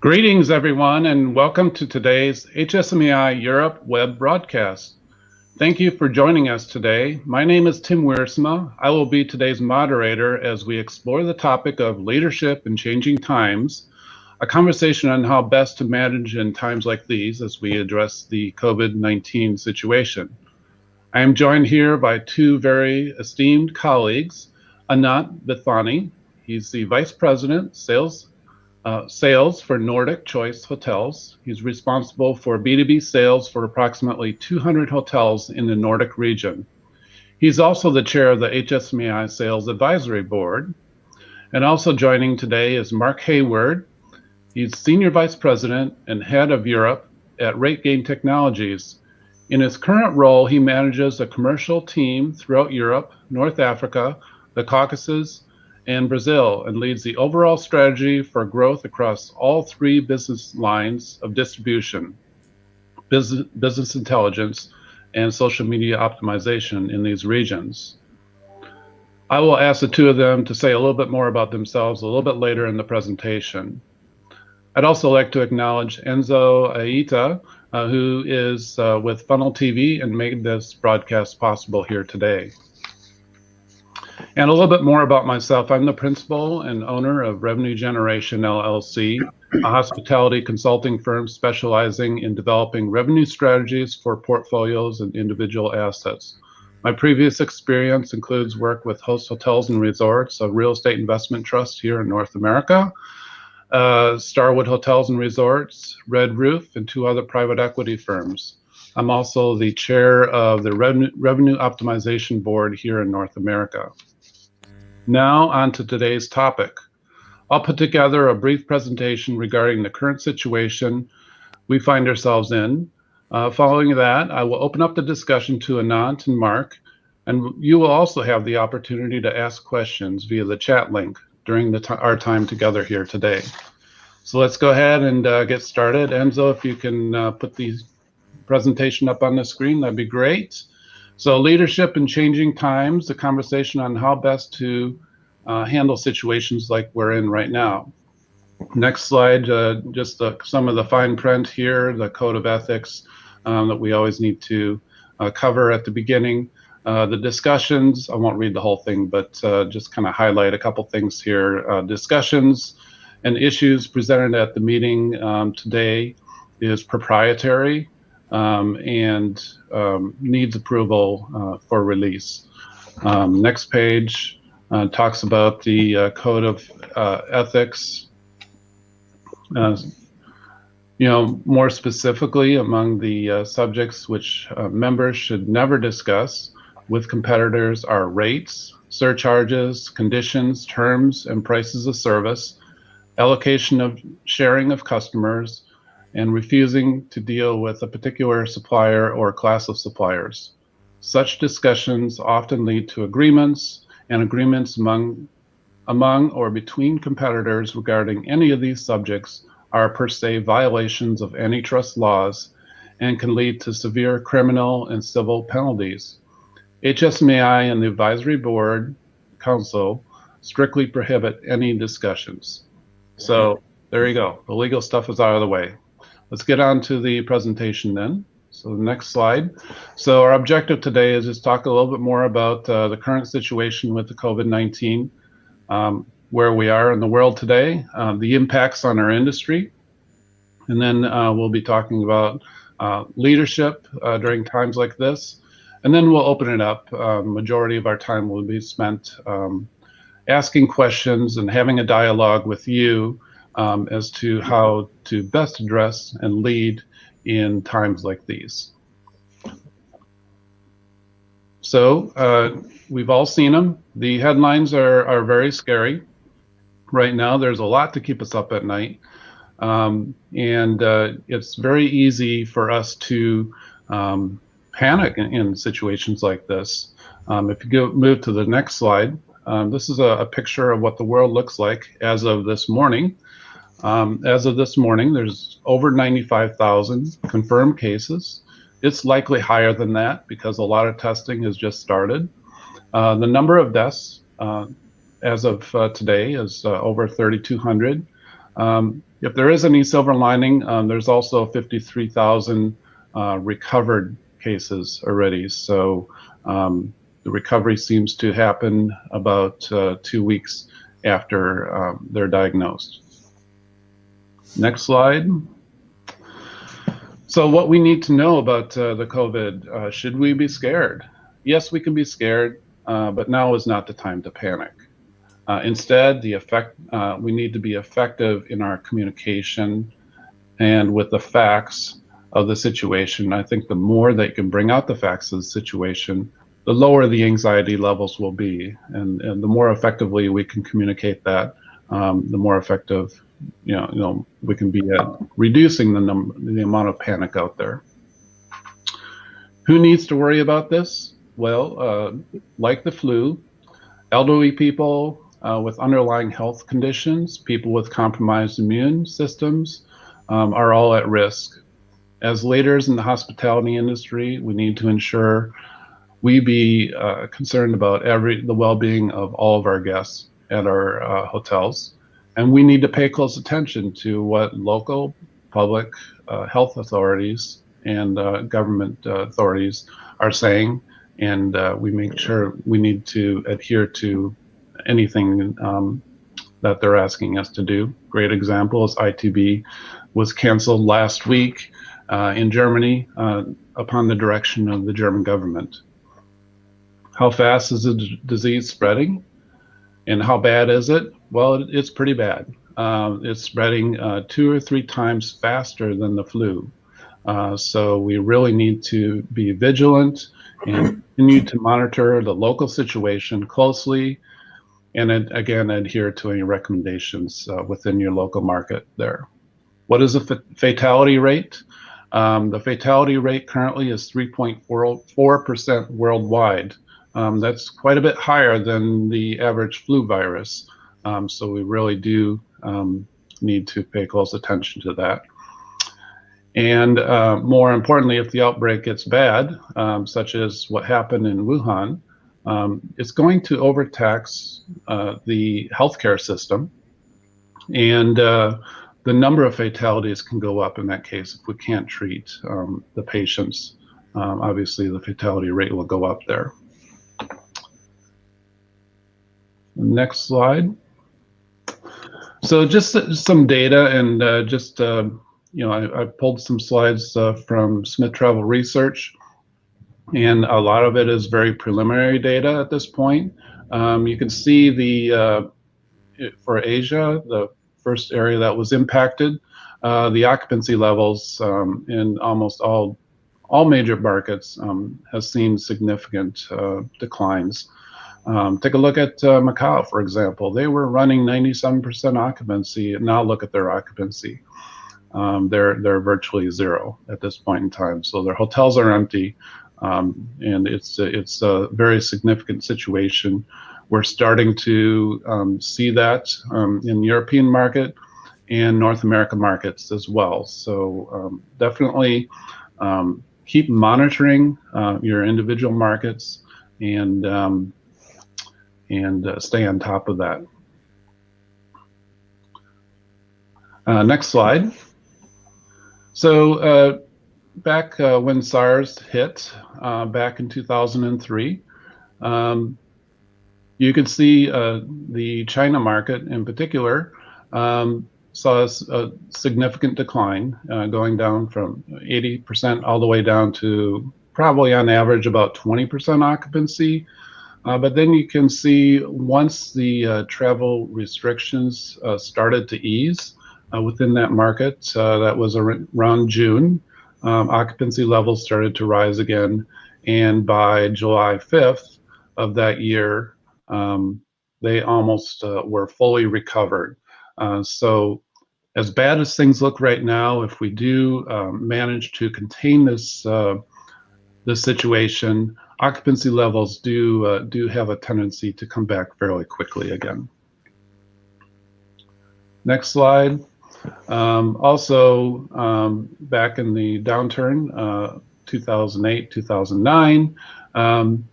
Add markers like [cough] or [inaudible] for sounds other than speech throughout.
Greetings, everyone, and welcome to today's HSMAI Europe web broadcast. Thank you for joining us today. My name is Tim Wiersma. I will be today's moderator as we explore the topic of leadership in changing times, a conversation on how best to manage in times like these as we address the COVID-19 situation. I am joined here by two very esteemed colleagues, Anant Bithani. He's the Vice President, Sales, uh, Sales for Nordic Choice Hotels. He's responsible for B2B sales for approximately 200 hotels in the Nordic region. He's also the chair of the HSMAI Sales Advisory Board. And also joining today is Mark Hayward. He's Senior Vice President and Head of Europe at RateGain Technologies. In his current role, he manages a commercial team throughout Europe, North Africa, the Caucasus, and Brazil, and leads the overall strategy for growth across all three business lines of distribution, business, business intelligence, and social media optimization in these regions. I will ask the two of them to say a little bit more about themselves a little bit later in the presentation. I'd also like to acknowledge Enzo Aita, uh, who is uh, with Funnel TV and made this broadcast possible here today. And a little bit more about myself. I'm the principal and owner of Revenue Generation LLC, a hospitality consulting firm specializing in developing revenue strategies for portfolios and individual assets. My previous experience includes work with Host Hotels and Resorts, a real estate investment trust here in North America, uh, Starwood Hotels and Resorts, Red Roof, and two other private equity firms. I'm also the chair of the Revenue, Revenue Optimization Board here in North America. Now on to today's topic. I'll put together a brief presentation regarding the current situation we find ourselves in. Uh, following that, I will open up the discussion to Anant and Mark, and you will also have the opportunity to ask questions via the chat link during our time together here today. So let's go ahead and uh, get started. Enzo, if you can uh, put the presentation up on the screen, that'd be great. So leadership in changing times, the conversation on how best to uh, handle situations like we're in right now. Next slide, uh, just the, some of the fine print here, the code of ethics um, that we always need to uh, cover at the beginning. Uh, the discussions, I won't read the whole thing, but uh, just kind of highlight a couple things here. Uh, discussions and issues presented at the meeting um, today is proprietary um, and um, needs approval uh, for release. Um, next page uh, talks about the code of ethics. you know, more specifically among the subjects which members should never discuss with competitors are rates, surcharges, conditions, terms, and prices of service, allocation of sharing of customers, and refusing to deal with a particular supplier or class of suppliers. Such discussions often lead to agreements and agreements among, among or between competitors regarding any of these subjects are per se violations of antitrust laws and can lead to severe criminal and civil penalties. HSMAI and the Advisory Board Council strictly prohibit any discussions. So there you go. The legal stuff is out of the way. Let's get on to the presentation then. So the next slide. So our objective today is just talk a little bit more about uh, the current situation with the COVID-19, um, where we are in the world today, uh, the impacts on our industry, and then uh, we'll be talking about uh, leadership uh, during times like this, and then we'll open it up. Um, majority of our time will be spent um, asking questions and having a dialogue with you um, as to how to best address and lead in times like these. So uh, we've all seen them. The headlines are, are very scary. Right now, there's a lot to keep us up at night. Um, and uh, it's very easy for us to um, panic in, in situations like this. Um, if you go move to the next slide, um, this is a, a, picture of what the world looks like as of this morning. Um, as of this morning, there's over 95,000 confirmed cases. It's likely higher than that because a lot of testing has just started. Uh, the number of deaths uh, as of uh, today is uh, over 3,200. Um, if there is any silver lining, um, there's also 53,000 uh, recovered cases already. So um, the recovery seems to happen about two weeks after um, they're diagnosed. Next slide. So what we need to know about uh, the COVID, uh, should we be scared? Yes, we can be scared, uh, but now is not the time to panic. Uh, instead, the effect, uh, we need to be effective in our communication and with the facts of the situation. I think the more that you can bring out the facts of the situation, the lower the anxiety levels will be. And, and the more effectively we can communicate that, um, the more effective you know, you know, we can be at reducing the number, the amount of panic out there. Who needs to worry about this? Well, uh, like the flu, elderly people uh, with underlying health conditions, people with compromised immune systems um, are all at risk. As leaders in the hospitality industry, we need to ensure we be uh, concerned about every the well-being of all of our guests at our uh, hotels. And we need to pay close attention to what local public uh, health authorities and uh, government uh, authorities are saying. And uh, we make sure we need to adhere to anything um, that they're asking us to do. Great example is ITB was canceled last week uh, in Germany uh, upon the direction of the German government. How fast is the disease spreading? And how bad is it? Well, it's pretty bad. Uh, it's spreading uh, two or three times faster than the flu. Uh, so we really need to be vigilant and continue to monitor the local situation closely and again adhere to any recommendations uh, within your local market there. What is the fatality rate? Um, the fatality rate currently is 3.4% worldwide. Um, that's quite a bit higher than the average flu virus. Um, so we really do um, need to pay close attention to that. And uh, more importantly, if the outbreak gets bad, um, such as what happened in Wuhan, um, it's going to overtax uh, the healthcare system. And uh, the number of fatalities can go up in that case if we can't treat um, the patients. Um, obviously, the fatality rate will go up there. Next slide. So just some data and uh, just, uh, you know, I, I, pulled some slides uh, from Smith Travel Research and a lot of it is very preliminary data at this point. Um, you can see the, uh, for Asia, the first area that was impacted, uh, the occupancy levels um, in almost all all major markets um, has seen significant uh, declines. Um, take a look at uh, Macau, for example. They were running 97% occupancy, and now look at their occupancy. Um, they're they're virtually zero at this point in time. So their hotels are empty, um, and it's it's a very significant situation. We're starting to um, see that um, in European market and North America markets as well. So um, definitely keep monitoring uh, your individual markets and and uh, stay on top of that. Uh, next slide. So uh, back uh, when SARS hit uh, back in 2003, um, you could see uh, the China market in particular um, saw a significant decline going down from 80% all the way down to probably on average about 20% occupancy uh, but then you can see once the uh, travel restrictions uh, started to ease uh, within that market, uh, that was around June, um, occupancy levels started to rise again. And by July 5th of that year, um, they almost uh, were fully recovered. so as bad as things look right now, if we do um, manage to contain this, this situation, occupancy levels do uh, do have a tendency to come back fairly quickly again. Next slide. Um, also, um, back in the downturn, uh, 2008, 2009, um,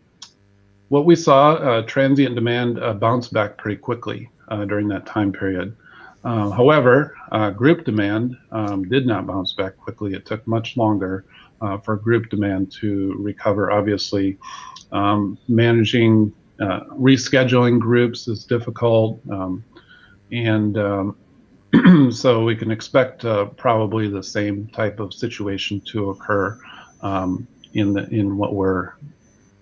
what we saw, uh, transient demand uh, bounced back pretty quickly uh, during that time period. Uh, however, uh, group demand um, did not bounce back quickly. It took much longer uh, for group demand to recover. Obviously, um, managing uh, rescheduling groups is difficult, um, and um, [clears throat] so we can expect uh, probably the same type of situation to occur um, in the in what we're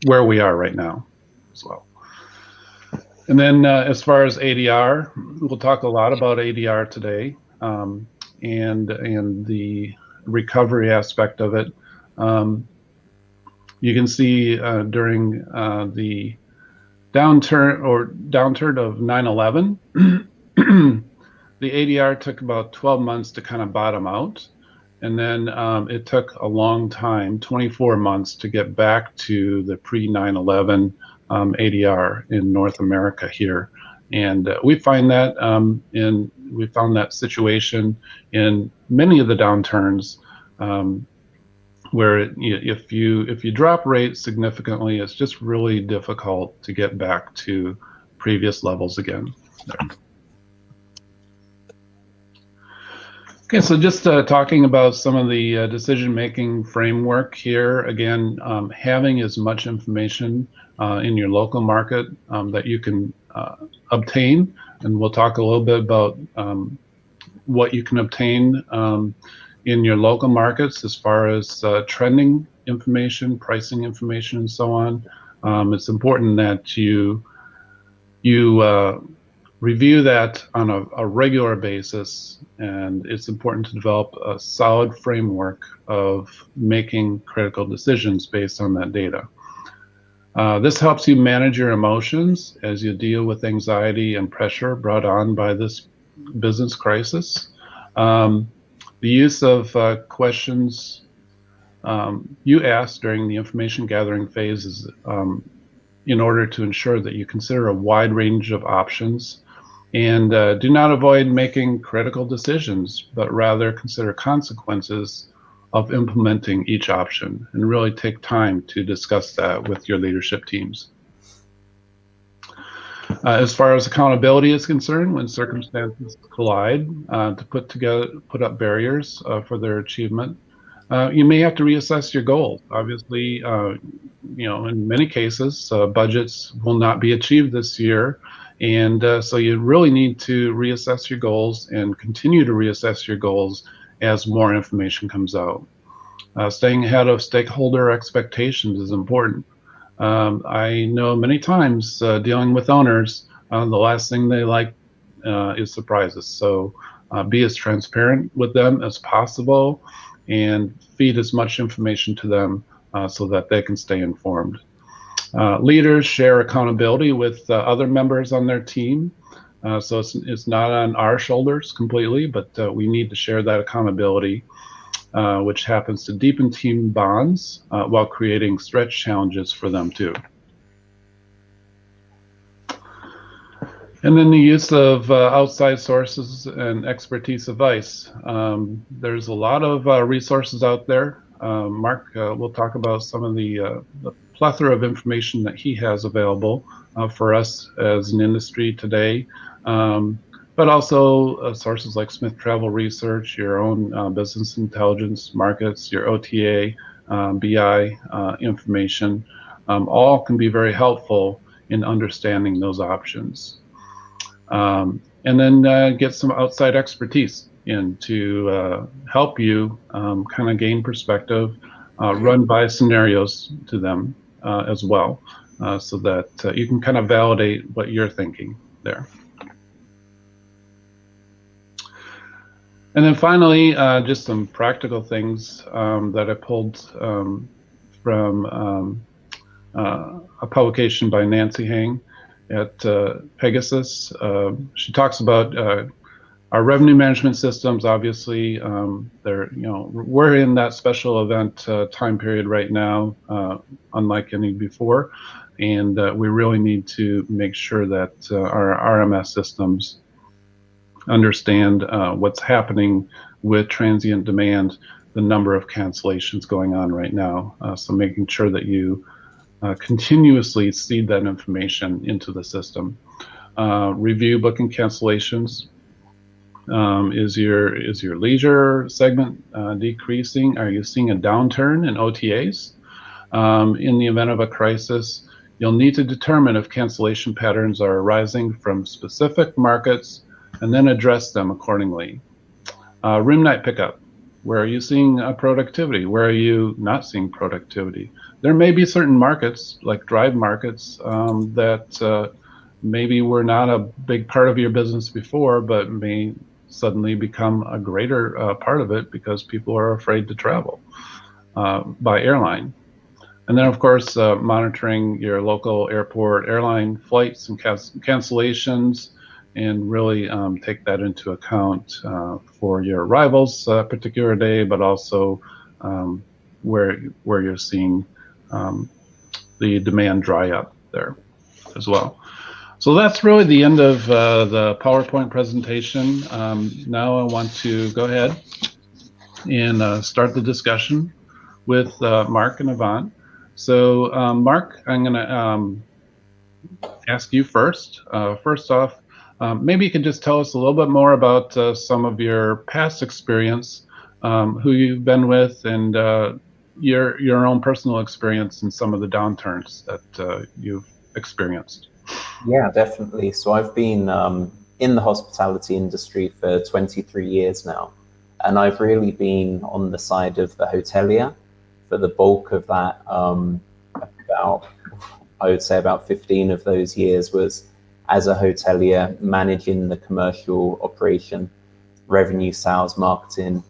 where we are right now as well. And then uh, as far as ADR, we'll talk a lot about ADR today um, and and the recovery aspect of it. Um, you can see uh, during uh, the downturn or downturn of 9/11, [clears throat] the ADR took about 12 months to kind of bottom out, and then um, it took a long time, 24 months, to get back to the pre 9/11 um, ADR in North America here. And uh, we find that um, in we found that situation in many of the downturns um, where it, if you if you drop rates significantly, it's just really difficult to get back to previous levels again. Okay, so just uh, talking about some of the uh, decision-making framework here. Again, um, having as much information uh, in your local market um, that you can uh, obtain. And we'll talk a little bit about um, what you can obtain um, in your local markets as far as uh, trending information, pricing information, and so on. Um, it's important that you you uh, review that on a, a, regular basis, and it's important to develop a solid framework of making critical decisions based on that data. Uh, this helps you manage your emotions as you deal with anxiety and pressure brought on by this business crisis. Um, the use of uh, questions um, you ask during the information gathering phase is um, in order to ensure that you consider a wide range of options and uh, do not avoid making critical decisions, but rather consider consequences of implementing each option and really take time to discuss that with your leadership teams. Uh, as far as accountability is concerned, when circumstances collide, uh, to put together, put up barriers uh, for their achievement, uh, you may have to reassess your goals. Obviously, uh, you know, in many cases, uh, budgets will not be achieved this year, and so you really need to reassess your goals and continue to reassess your goals as more information comes out. Staying ahead of stakeholder expectations is important. Um, I know many times uh, dealing with owners, uh, the last thing they like uh, is surprises. So uh, be as transparent with them as possible and feed as much information to them uh, so that they can stay informed. leaders share accountability with other members on their team. Uh, so it's, it's not on our shoulders completely, but uh, we need to share that accountability, uh, which happens to deepen team bonds uh, while creating stretch challenges for them too. And then the use of uh, outside sources and expertise advice. Um, there's a lot of uh, resources out there. Mark will talk about some of the, the, plethora of information that he has available for us as an industry today um, but also uh, sources like Smith Travel Research, your own uh, business intelligence markets, your OTA, um, BI uh, information, um, all can be very helpful in understanding those options. Um, and then uh, get some outside expertise in to uh, help you um, kind of gain perspective, uh, run by scenarios to them as well, so that you can kind of validate what you're thinking there. And then finally, uh, just some practical things um, that I pulled um, from um, uh, a publication by Nancy Hang at uh, Pegasus. Uh, she talks about uh, our revenue management systems. Obviously, um, they're you know we're in that special event uh, time period right now, unlike any before, and we really need to make sure that our RMS systems understand uh, what's happening with transient demand, the number of cancellations going on right now. Uh, so making sure that you uh, continuously seed that information into the system. Uh, review booking cancellations Um, is your is your leisure segment uh, decreasing? Are you seeing a downturn in OTAs? Um, in the event of a crisis, you'll need to determine if cancellation patterns are arising from specific markets and then address them accordingly. Uh, room night pickup. Where are you seeing uh, productivity? Where are you not seeing productivity? There may be certain markets, like drive markets, um, that uh, maybe were not a big part of your business before, but may suddenly become a greater uh, part of it because people are afraid to travel uh, by airline. And then, of course, uh, monitoring your local airport airline flights and cancellations, and really um, take that into account uh, for your arrivals uh, particular day, but also um, where where you're seeing um, the demand dry up there as well. So that's really the end of uh, the PowerPoint presentation. Um, now I want to go ahead and uh, start the discussion with uh, Mark and Yvonne. So um, Mark, I'm going to um, ask you first. Uh, first off, um, maybe you can just tell us a little bit more about uh, some of your past experience, um, who you've been with, and uh, your your own personal experience and some of the downturns that you've experienced. Yeah, definitely. So I've been um, in the hospitality industry for 23 years now, and I've really been on the side of the hotelier for the bulk of that. Um, about, I would say, about 15 of those years was as a hotelier managing the commercial operation, revenue, sales, marketing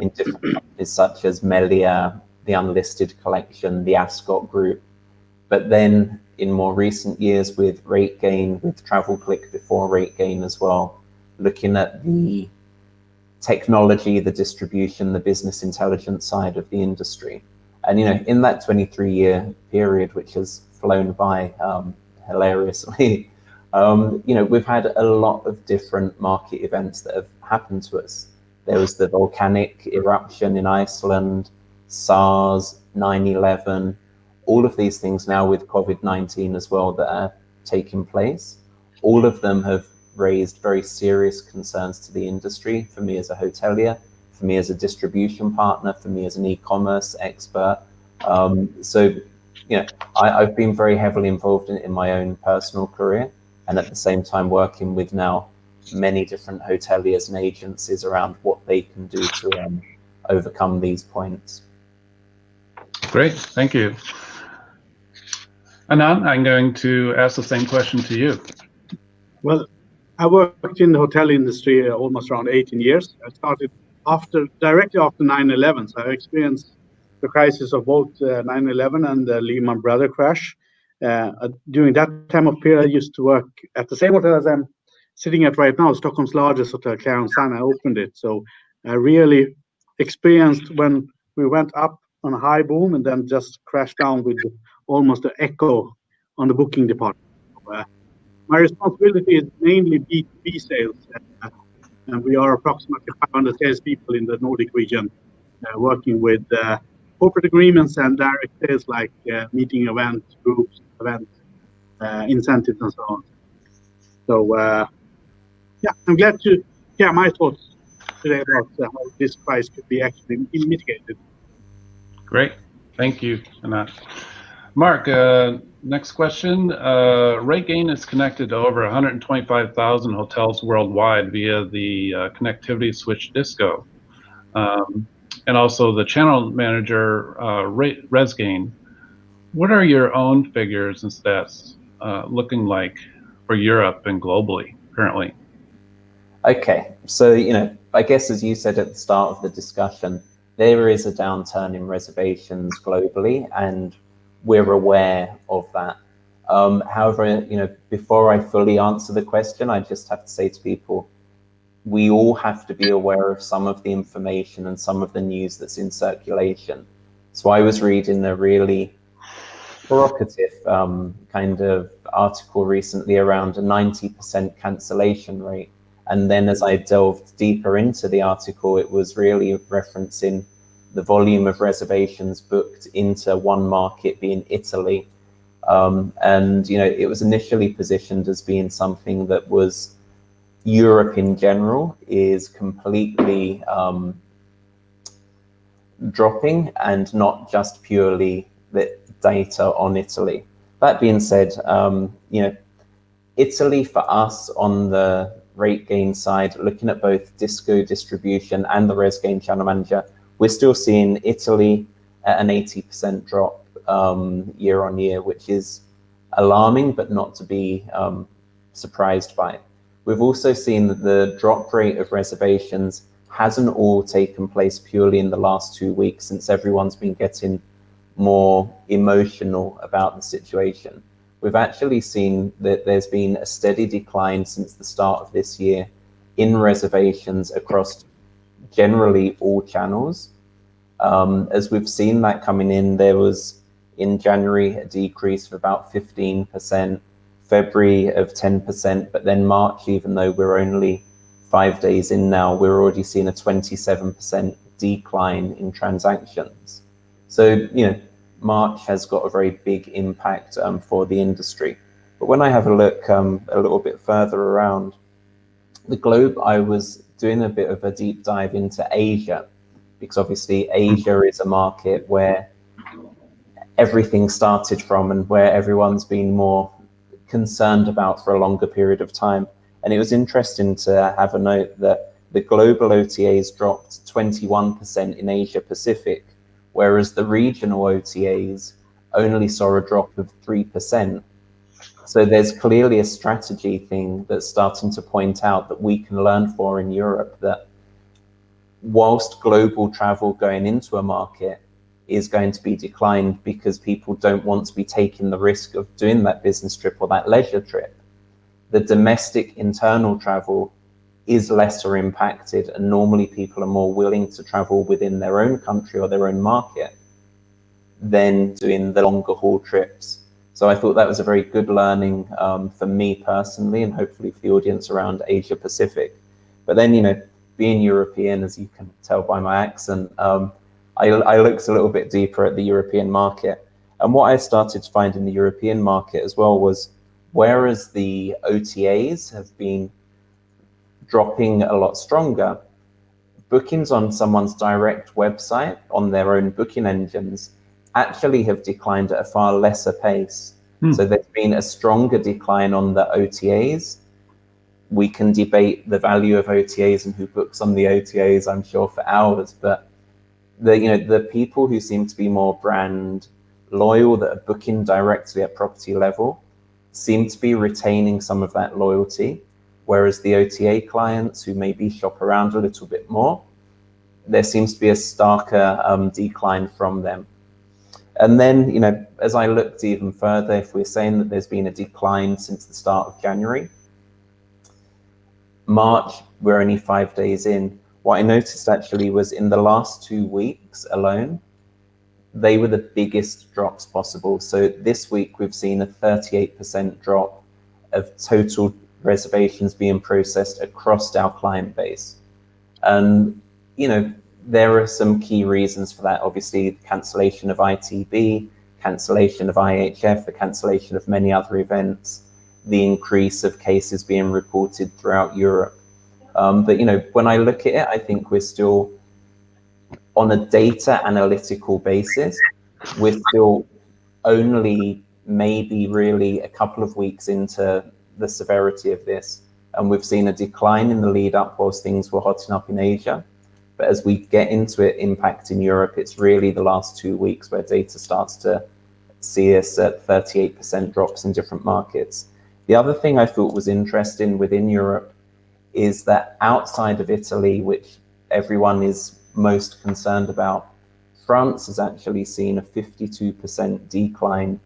in different companies such as Melia, the Unlisted Collection, the Ascot Group. But then in more recent years with RateGain, with TravelClick before RateGain as well, looking at the technology, the distribution, the business intelligence side of the industry. And, you know, in that 23 year period, which has flown by um, hilariously, um, you know, we've had a lot of different market events that have happened to us. There was the volcanic eruption in Iceland, SARS, 9 11, all of these things now with COVID-19 as well that are taking place, all of them have raised very serious concerns to the industry for me as a hotelier, for me as a distribution partner, for me as an e-commerce expert. Um, so, you know, I, have been very heavily involved in, in my own personal career and at the same time working with now many different hoteliers and agencies around what they can do to um, overcome these points. Great, thank you. Anant, I'm going to ask the same question to you. Well, I worked in the hotel industry almost around 18 years. I started after directly after 9/11, so I experienced the crisis of both 9/11 uh, and the Lehman Brothers crash. Uh, uh, during that time of period, I used to work at the same hotel as I'm sitting at right now, Stockholm's largest hotel, Clarion Sign. I opened it, so I really experienced when we went up on a high boom and then just crashed down with almost an echo on the booking department. Uh, my responsibility is mainly B2B sales, uh, and we are approximately 500 salespeople in the Nordic region, uh, working with uh, corporate agreements and direct sales like uh, meeting events, groups, events, uh, incentives, and so on. So, yeah, I'm glad to share my thoughts today about how this price could be actually mitigated. Great. Thank you, Anant. Mark, uh, next question. Uh, RateGain is connected to over 125,000 hotels worldwide via the uh, connectivity switch DHISCO. Um, and also the channel manager, uh, RezGain. What are your own figures and stats uh, looking like for Europe and globally currently? Okay, so, you know, I guess as you said at the start of the discussion, there is a downturn in reservations globally and we're aware of that. Um, however, you know, before I fully answer the question, I just have to say to people, we all have to be aware of some of the information and some of the news that's in circulation. So I was reading a really provocative um, kind of article recently around a 90% cancellation rate. And then as I delved deeper into the article, it was really referencing the volume of reservations booked into one market being Italy. Um, and, you know, it was initially positioned as being something that was Europe in general is completely um, dropping and not just purely the data on Italy. That being said, um, you know, Italy for us on the RateGain side, looking at both DHISCO distribution and the RezGain channel manager, we're still seeing Italy at an 80% drop um, year on year, which is alarming, but not to be um, surprised by. We've also seen that the drop rate of reservations hasn't all taken place purely in the last two weeks since everyone's been getting more emotional about the situation. We've actually seen that there's been a steady decline since the start of this year in reservations across generally all channels. Um, as we've seen that coming in, there was in January a decrease of about 15%, February of 10%, but then March, even though we're only five days in now, we're already seeing a 27% decline in transactions. So, you know, March has got a very big impact um, for the industry. But when I have a look um, a little bit further around the globe, I was doing a bit of a deep dive into Asia, because obviously Asia is a market where everything started from and where everyone's been more concerned about for a longer period of time. And it was interesting to have a note that the global OTAs dropped 21% in Asia Pacific, whereas the regional OTAs only saw a drop of 3%. So there's clearly a strategy thing that's starting to point out that we can learn for in Europe that whilst global travel going into a market is going to be declined because people don't want to be taking the risk of doing that business trip or that leisure trip. The domestic internal travel is lesser impacted and normally people are more willing to travel within their own country or their own market than doing the longer haul trips. So I thought that was a very good learning um, for me personally and hopefully for the audience around Asia Pacific. But then, you know, being European, as you can tell by my accent, um, I, I looked a little bit deeper at the European market. And what I started to find in the European market as well was whereas the OTAs have been dropping a lot stronger, bookings on someone's direct website on their own booking engines actually have declined at a far lesser pace. Hmm. So there's been a stronger decline on the OTAs. We can debate the value of OTAs and who books on the OTAs, I'm sure, for hours, but the you know the people who seem to be more brand loyal that are booking directly at property level seem to be retaining some of that loyalty whereas the ota clients who maybe shop around a little bit more there seems to be a starker um, decline from them. And then you know as i looked even further if we're saying that there's been a decline since the start of january march we're only five days in what I noticed actually was in the last two weeks alone, they were the biggest drops possible. So this week we've seen a 38% drop of total reservations being processed across our client base. And, you know, there are some key reasons for that. Obviously, cancellation of ITB, cancellation of IHF, the cancellation of many other events, the increase of cases being reported throughout Europe. Um, but you know, when I look at it, I think we're still on a data analytical basis. We're still only maybe really a couple of weeks into the severity of this, and we've seen a decline in the lead up whilst things were hotting up in Asia. But as we get into it, impact in Europe, it's really the last two weeks where data starts to see us at 38% drops in different markets. The other thing I thought was interesting within Europe is that outside of Italy, which everyone is most concerned about, France has actually seen a 52% decline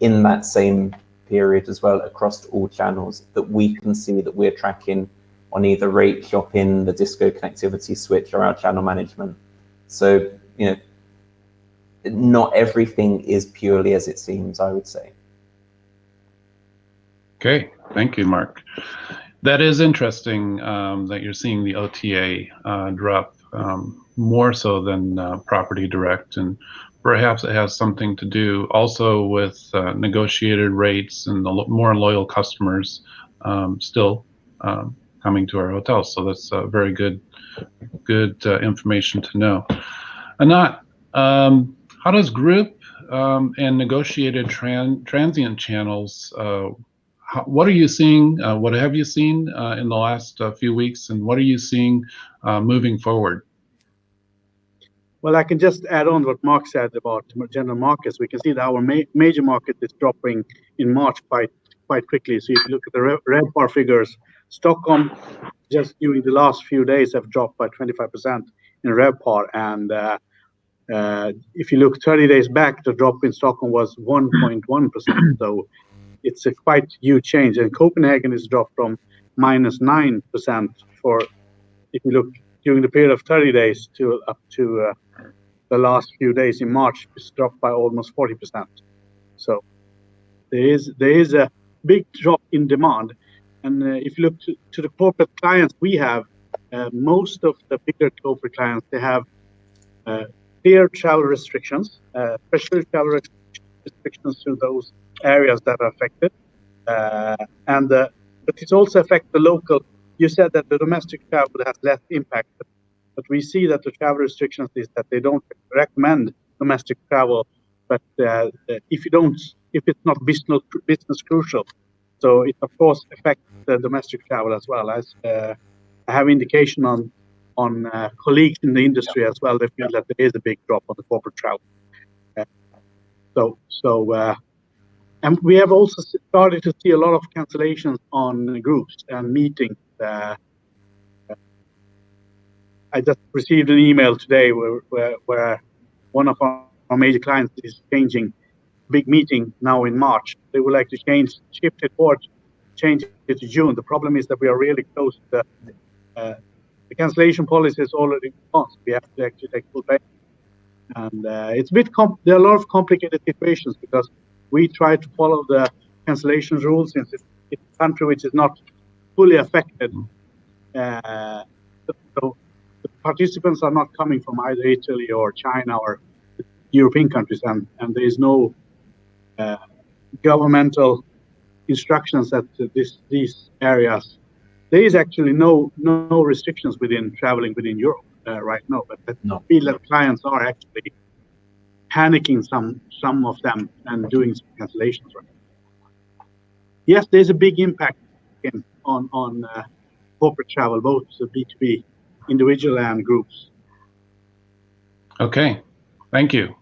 in that same period as well across all channels that we can see that we're tracking on either rate shopping, the DHISCO connectivity switch, or our channel management. So, you know, not everything is purely as it seems, I would say. Okay, thank you, Mark. That is interesting um, that you're seeing the OTA uh, drop um, more so than uh, property direct, and perhaps it has something to do also with uh, negotiated rates and the lo more loyal customers um, still um, coming to our hotels. So that's very good, good uh, information to know. Anant, um, how does group um, and negotiated tran transient channels, uh, how, what are you seeing? Uh, what have you seen uh, in the last uh, few weeks, and what are you seeing uh, moving forward? Well, I can just add on what Mark said about general markets. We can see that our ma major market is dropping in March quite quite quickly. So if you look at the red bar figures, Stockholm just during the last few days have dropped by 25% in RevPAR, and uh, uh, if you look 30 days back, the drop in Stockholm was 1.1%. so it's a quite huge change. And Copenhagen is dropped from minus 9% for, if you look during the period of 30 days to up to uh, the last few days in March, it's dropped by almost 40%. So there is there is a big drop in demand. And uh, if you look to, to, the corporate clients we have, uh, most of the bigger corporate clients, they have uh, clear travel restrictions, uh, especially travel restrictions to those areas that are affected. Uh, and uh, but it also affects the local. You said that the domestic travel has less impact, but, we see that the travel restrictions is that they don't recommend domestic travel. But uh, if you don't, if it's not business business crucial, so it of course affects the domestic travel as well. As uh, I have indication on on uh, colleagues in the industry as well. They feel that there is a big drop on the corporate travel. Uh, so, so, and we have also started to see a lot of cancellations on groups and meetings. Uh, I just received an email today where, where, where one of our, major clients is changing big meeting now in March. They would like to change, shift it forward, change it to June. The problem is that we are really close to the uh, the cancellation policy is already passed. We have to actually take full pay. And uh, it's a bit, there are a lot of complicated situations because we try to follow the cancellation rules since it's, it's a country which is not fully affected. Uh, so the participants are not coming from either Italy or China or European countries, and, and there is no uh, governmental instructions that this, these areas there is actually no no restrictions within traveling within Europe uh, right now, but I no. feel that clients are actually panicking some some of them and doing some cancellations right Yes, there's a big impact in, on on uh, corporate travel, both B two B, individual and groups. Okay, thank you.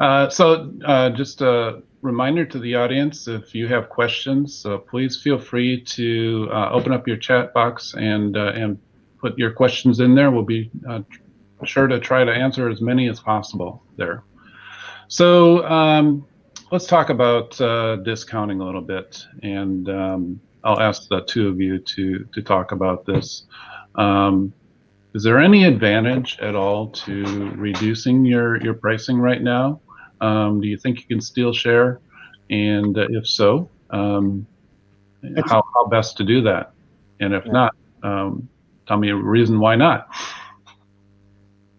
Uh, so uh, just a reminder to the audience, if you have questions, uh, please feel free to uh, open up your chat box and uh, and put your questions in there. We'll be sure to try to answer as many as possible there. So um, let's talk about uh, discounting a little bit, and um, I'll ask the two of you to to talk about this. Um, is there any advantage at all to reducing your your pricing right now? Um, do you think you can steal share? And uh, if so, um, how, how best to do that? And if yeah. not, um, tell me a reason why not.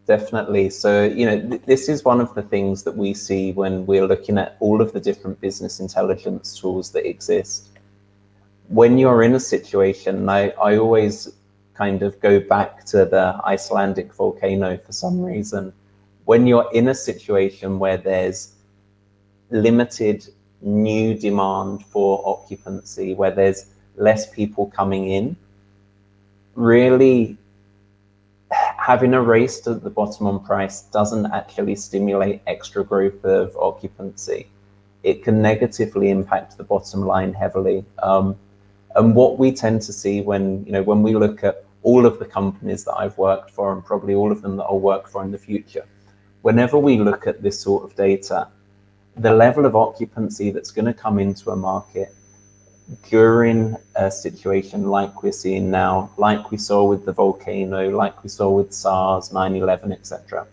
Definitely. So, you know, th this is one of the things that we see when we're looking at all of the different business intelligence tools that exist. When you're in a situation, I, I always kind of go back to the Icelandic volcano for some reason when you're in a situation where there's limited new demand for occupancy, where there's less people coming in, really having a race to the bottom on price doesn't actually stimulate extra growth of occupancy. It can negatively impact the bottom line heavily. Um, and what we tend to see when, you know, when we look at all of the companies that I've worked for and probably all of them that I'll work for in the future, whenever we look at this sort of data, the level of occupancy that's going to come into a market during a situation like we're seeing now, like we saw with the volcano, like we saw with SARS, 9-11, etc.,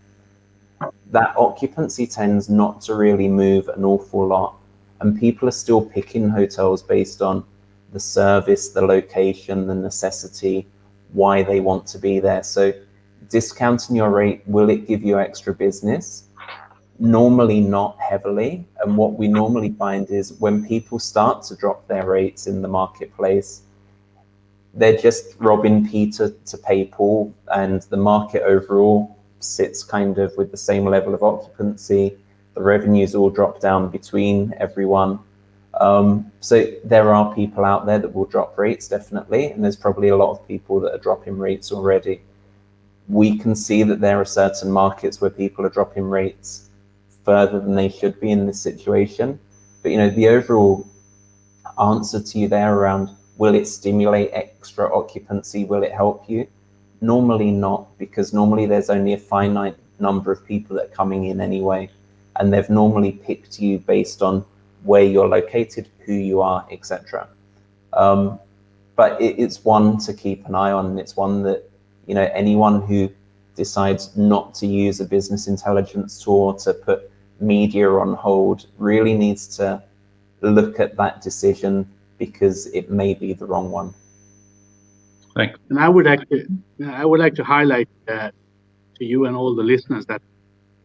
that occupancy tends not to really move an awful lot. And people are still picking hotels based on the service, the location, the necessity, why they want to be there. So discounting your rate, will it give you extra business? Normally not heavily. And what we normally find is when people start to drop their rates in the marketplace, they're just robbing Peter to pay Paul, and the market overall sits kind of with the same level of occupancy. The revenues all drop down between everyone. Um, so there are people out there that will drop rates definitely, and there's probably a lot of people that are dropping rates already. We can see that there are certain markets where people are dropping rates further than they should be in this situation. But you know, the overall answer to you there around will it stimulate extra occupancy? Will it help you? Normally not, because normally there's only a finite number of people that are coming in anyway, and they've normally picked you based on where you're located, who you are, etc. Um, but it, it's one to keep an eye on, and it's one that you know anyone who decides not to use a business intelligence tool to put media on hold really needs to look at that decision because it may be the wrong one. Thanks. And I would like to, I would like to highlight uh, to you and all the listeners that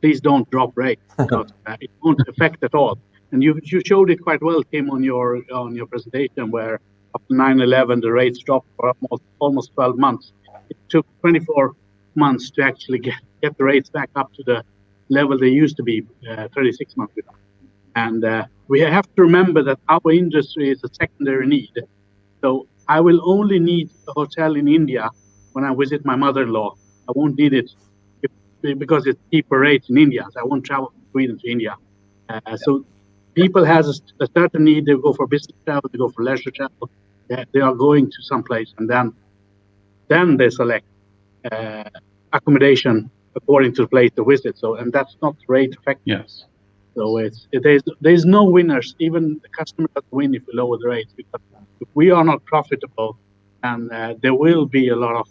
please don't drop rates [laughs] because uh, it won't affect at all. And you you showed it quite well, Tim, on your on your presentation where after 9/11 the rates dropped for almost almost 12 months. It took 24 months to actually get get the rates back up to the level they used to be uh, 36 months ago. And uh, we have to remember that our industry is a secondary need. So I will only need a hotel in India when I visit my mother-in-law. I won't need it if, because it's cheaper rates in India. So I won't travel from Sweden to India. Uh, so people has a, a, certain need. They go for business travel. They go for leisure travel. They, they are going to some place, and then then they select uh, accommodation according to the place to visit. So, and that's not rate effective. Yes. So it's it, there's there's no winners. Even the customer doesn't win if we lower the rates because if we are not profitable, and uh, there will be a lot of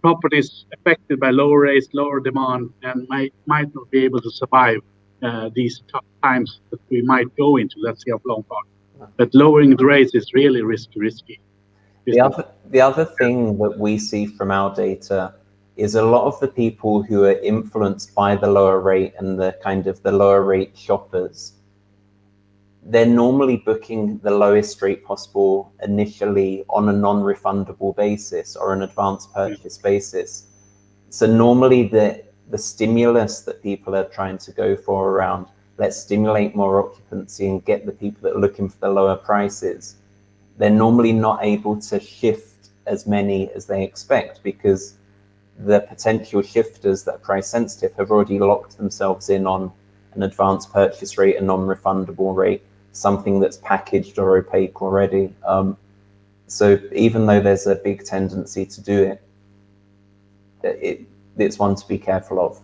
properties affected by lower rates, lower demand, and might might not be able to survive uh, these tough times that we might go into. Let's see how long part. But lowering the rates is really risky. Risky. The other the other thing that we see from our data is a lot of the people who are influenced by the lower rate and the kind of the lower rate shoppers they're normally booking the lowest rate possible initially on a non-refundable basis or an advanced purchase basis. So normally the the stimulus that people are trying to go for around let's stimulate more occupancy and get the people that are looking for the lower prices, they're normally not able to shift as many as they expect because the potential shifters that are price sensitive have already locked themselves in on an advanced purchase rate, a non-refundable rate, something that's packaged or opaque already. Um, so even though there's a big tendency to do it, it it's one to be careful of.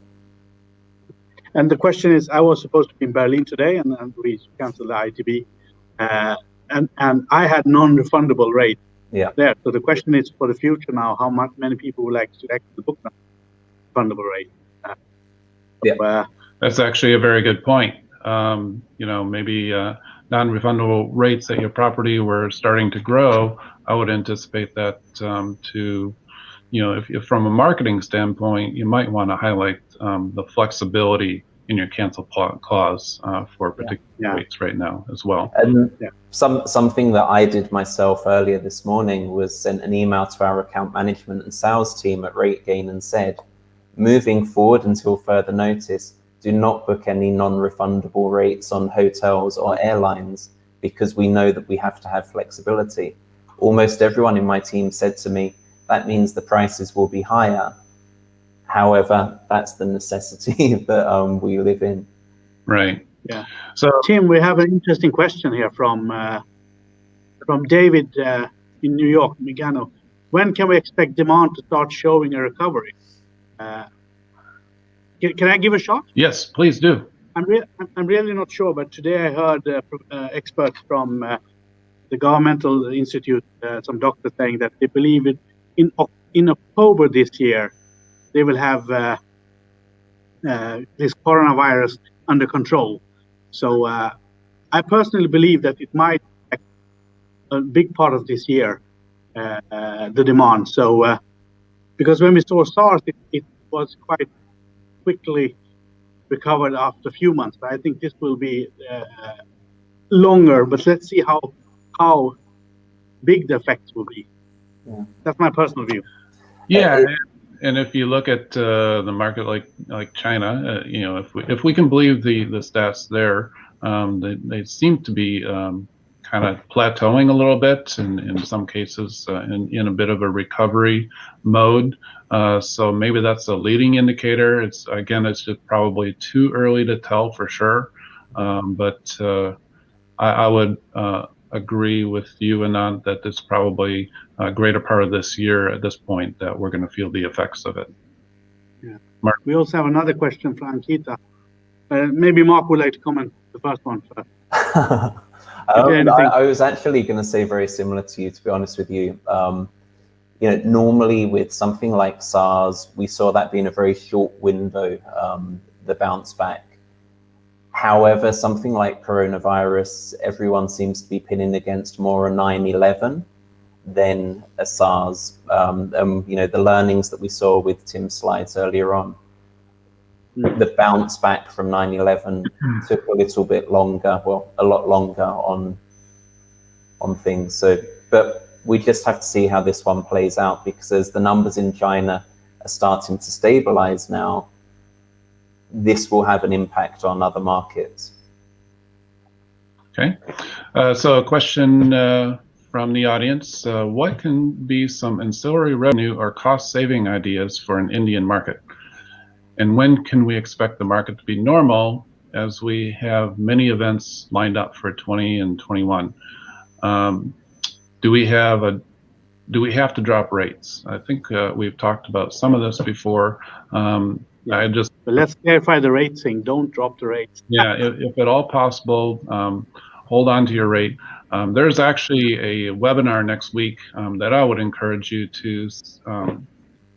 And the question is, I was supposed to be in Berlin today, and, and we canceled the ITB, uh, and and I had non-refundable rate yeah. there. So the question is for the future now, how much many people would like to the book now? Refundable rate? Uh, yeah, uh, that's actually a very good point. Um, you know, maybe uh, non-refundable rates at your property were starting to grow. I would anticipate that um, to you know, if, if, from a marketing standpoint, you might want to highlight um, the flexibility in your cancel clause uh, for particular yeah. rates right now as well. And yeah. some something that I did myself earlier this morning was sent an email to our account management and sales team at RateGain and said, moving forward until further notice, do not book any non-refundable rates on hotels or airlines because we know that we have to have flexibility. Almost everyone in my team said to me, that means the prices will be higher. However, that's the necessity [laughs] that um, we live in. Right. Yeah. So, Tim, we have an interesting question here from uh, from David uh, in New York, Migano. When can we expect demand to start showing a recovery? Uh, can, can, I give a shot? Yes, please do. I'm, re- I'm really not sure, but today I heard uh, uh, experts from uh, the governmental institute, some doctors saying that they believe it in in October this year, they will have uh, uh, this coronavirus under control. So uh, I personally believe that it might a big part of this year uh, uh, the demand. So uh, because when we saw SARS, it, it, was quite quickly recovered after a few months. But I think this will be longer. But let's see how how big the effects will be. Yeah. That's my personal view. Yeah, and if you look at uh, the market like like China, uh, you know, if we if we can believe the the stats there, um, they they seem to be um, kind of plateauing a little bit, and in some cases, uh, in in a bit of a recovery mode. Uh, so maybe that's a leading indicator. It's again, it's just probably too early to tell for sure, um, but uh, I, I, would uh, agree with you, Anant, that it's probably a greater part of this year at this point that we're going to feel the effects of it. Yeah. Mark. We also have another question from Ankita. Uh, maybe Mark would like to comment the first one first. [laughs] um, I, I, was actually going to say very similar to you, to be honest with you. Um, you know, normally with something like SARS, we saw that being a very short window, um, the bounce back. However, something like coronavirus, everyone seems to be pinning against more a 9-11 than a SARS. Um, um, you know, the learnings that we saw with Tim's slides earlier on, hmm. the bounce back from 9-11 took a little bit longer, well, a lot longer on on things. So, but we just have to see how this one plays out because as the numbers in China are starting to stabilize now, this will have an impact on other markets. Okay, uh, so a question uh, from the audience. Uh, what can be some ancillary revenue or cost saving ideas for an Indian market? And when can we expect the market to be normal as we have many events lined up for 20 and 21? Um, do we have a do we have to drop rates? I think uh, we've talked about some of this before. Um. I just but let's clarify the rate thing. Don't drop the rates. yeah, if, if, at all possible, um, hold on to your rate. Um, there's actually a webinar next week um, that I would encourage you to um,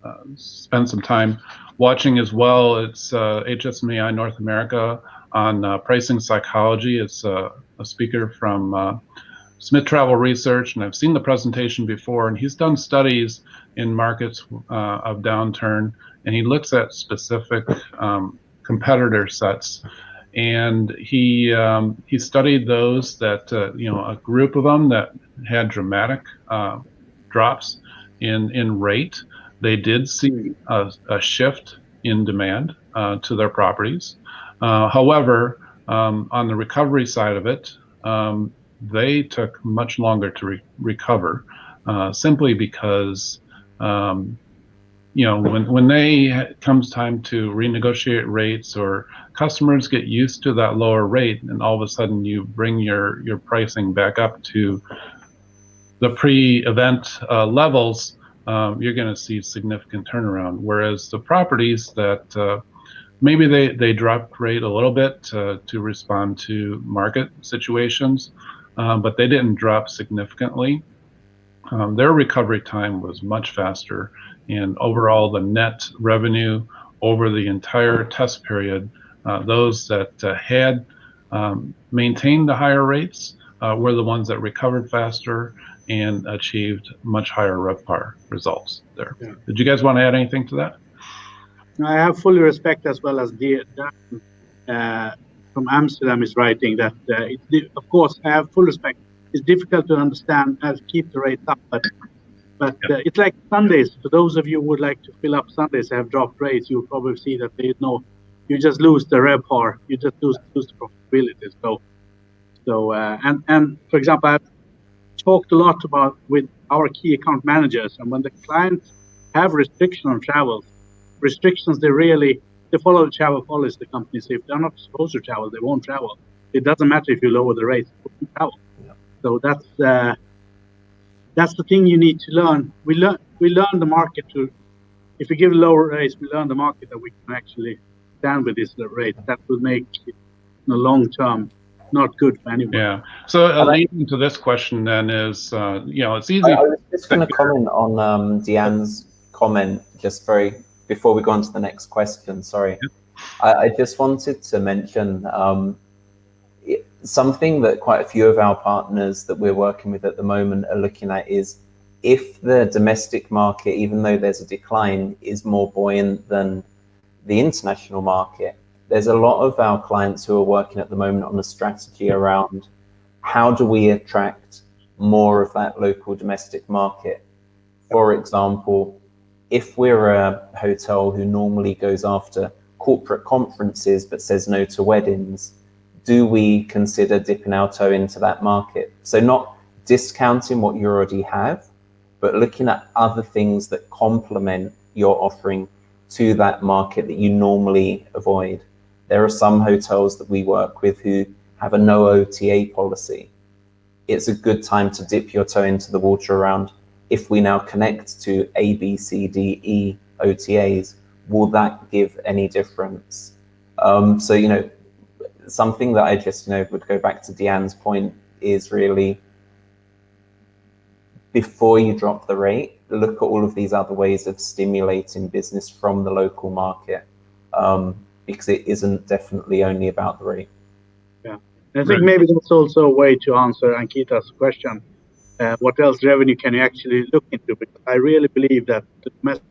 uh, spend some time watching as well. It's uh, HSMAI North America on uh, pricing psychology. It's uh, a speaker from uh, Smith Travel Research, and I've seen the presentation before, and he's done studies in markets uh, of downturn, and he looks at specific um, competitor sets, and he um, he studied those that uh, you know a group of them that had dramatic uh, drops in in rate. They did see a, a shift in demand uh, to their properties. Uh, however, um, on the recovery side of it, um, they took much longer to re recover, uh, simply because um, you know when when they comes time to renegotiate rates or customers get used to that lower rate, and all of a sudden you bring your your pricing back up to the pre-event uh, levels, um, you're going to see significant turnaround. Whereas the properties that uh, maybe they, they dropped rate a little bit uh, to respond to market situations, um, but they didn't drop significantly. Um, their recovery time was much faster, and overall, the net revenue over the entire test period, uh, those that uh, had um, maintained the higher rates uh, were the ones that recovered faster and achieved much higher RevPAR results there. Yeah. Did you guys want to add anything to that? I have full respect as well as the, uh, from Amsterdam is writing that, uh, it, of course, I have full respect. It's difficult to understand how to keep the rates up, but but uh, it's like Sundays. For those of you who would like to fill up Sundays have dropped rates, you'll probably see that is no, you just lose the RevPAR, you just lose, lose the profitability. So, so uh, and and for example, I've talked a lot about with our key account managers, and when the clients have restriction on travel, restrictions they really they follow the travel policy. The companies, if they're not supposed to travel, they won't travel. It doesn't matter if you lower the rates, travel. Yeah. So that's uh, that's the thing you need to learn. We learn we learn the market to. If we give lower rates, we learn the market that we can actually stand with this rate. That will make in the long term not good for anyone. Yeah. So uh, leading to this question then is, uh, you know, it's easy. I, I was just going to comment on um, Deanne's comment just very before we go on to the next question, sorry, I, I just wanted to mention um, something that quite a few of our partners that we're working with at the moment are looking at is if the domestic market, even though there's a decline, is more buoyant than the international market, there's a lot of our clients who are working at the moment on a strategy around how do we attract more of that local domestic market. For example, if we're a hotel who normally goes after corporate conferences but says no to weddings, do we consider dipping our toe into that market? So not discounting what you already have, but looking at other things that complement your offering to that market that you normally avoid. There are some hotels that we work with who have a no OTA policy. It's a good time to dip your toe into the water around if we now connect to A, B, C, D, E OTAs, will that give any difference? Um, so, you know, something that I just, you know, would go back to Deanne's point is really before you drop the rate, look at all of these other ways of stimulating business from the local market um, because it isn't definitely only about the rate. Yeah, I think maybe that's also a way to answer Ankita's question. Uh, what else revenue can you actually look into? Because I really believe that the domestic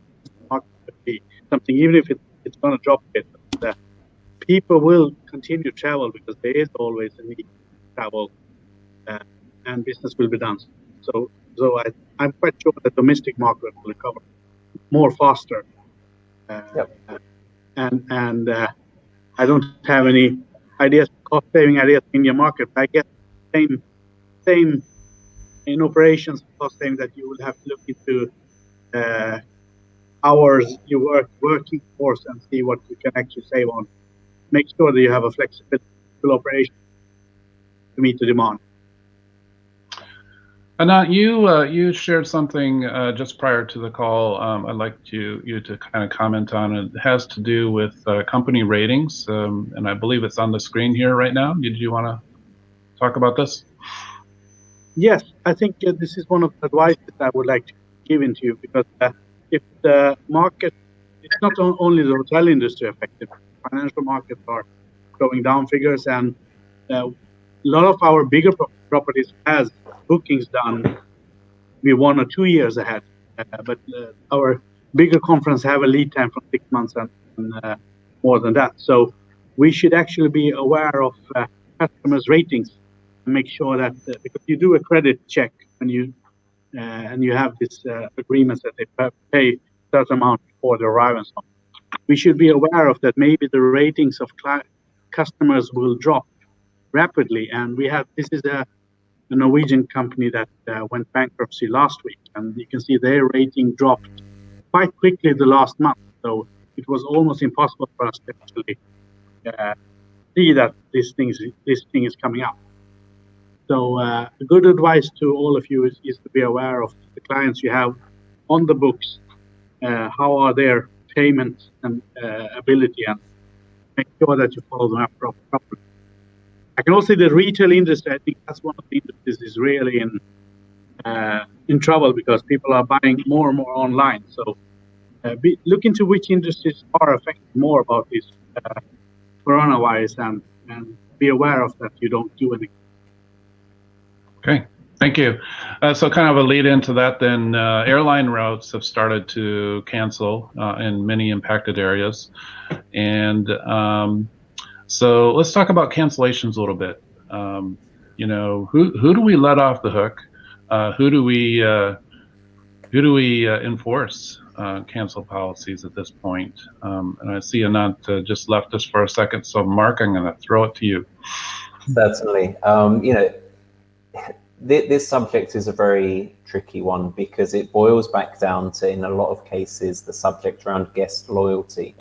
market could be something, even if it, it's going to drop a bit, that people will continue to travel because there is always a need to travel uh, and business will be done. So so I, I'm quite sure the domestic market will recover more faster. Uh, yep. And and uh, I don't have any ideas, cost saving ideas in your market. I get same same in operations cost saving that you will have to look into uh, hours you work working force and see what you can actually save on. Make sure that you have a flexible operation to meet the demand. Anant, you uh, you shared something uh, just prior to the call. Um, I'd like you you to kind of comment on. It has to do with uh, company ratings, um, and I believe it's on the screen here right now. Did you want to talk about this? Yes, I think uh, this is one of the advice that I would like to give into you because uh, if the market, it's not only the hotel industry affected. Financial markets are going down figures, and uh, a lot of our bigger properties has bookings done be one or two years ahead. Uh, but uh, our bigger conference have a lead time from six months and, and more than that. So we should actually be aware of customers' ratings and make sure that because you do a credit check and you and you have this agreements that they pay certain amount before so on. We should be aware of that. Maybe the ratings of customers will drop rapidly, and we have this is a a Norwegian company that uh, went bankruptcy last week, and you can see their rating dropped quite quickly the last month. So it was almost impossible for us to actually uh, see that this thing is, this thing is coming up. So uh, a good advice to all of you is, is, to be aware of the clients you have on the books. Uh, how are their payment and uh, ability, and make sure that you follow them up properly. I can also say the retail industry. I think that's one of the industries is really in uh, in trouble because people are buying more and more online. So uh, be, look into which industries are affected more about this uh, coronavirus and and be aware of that. You don't do anything. Okay. Thank you. Uh, so, kind of a lead into that, then uh, airline routes have started to cancel uh, in many impacted areas, and um, so let's talk about cancellations a little bit. Um, you know, who who do we let off the hook? Uh, who do we uh, who do we uh, enforce cancel policies at this point? Um, and I see Anant just left us for a second, so Mark, I'm going to throw it to you. Certainly. Um, you know, th this subject is a very tricky one because it boils back down to, in a lot of cases, the subject around guest loyalty.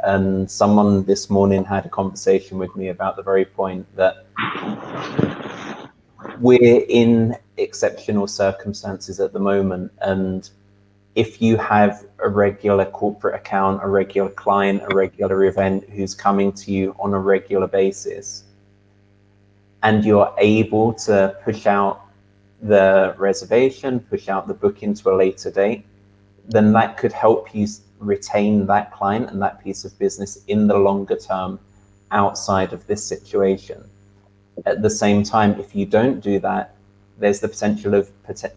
And someone this morning had a conversation with me about the very point that we're in exceptional circumstances at the moment. And if you have a regular corporate account, a regular client, a regular event who's coming to you on a regular basis, and you're able to push out the reservation, push out the booking to a later date, then that could help you retain that client and that piece of business in the longer term outside of this situation. At the same time, if you don't do that, there's the potential of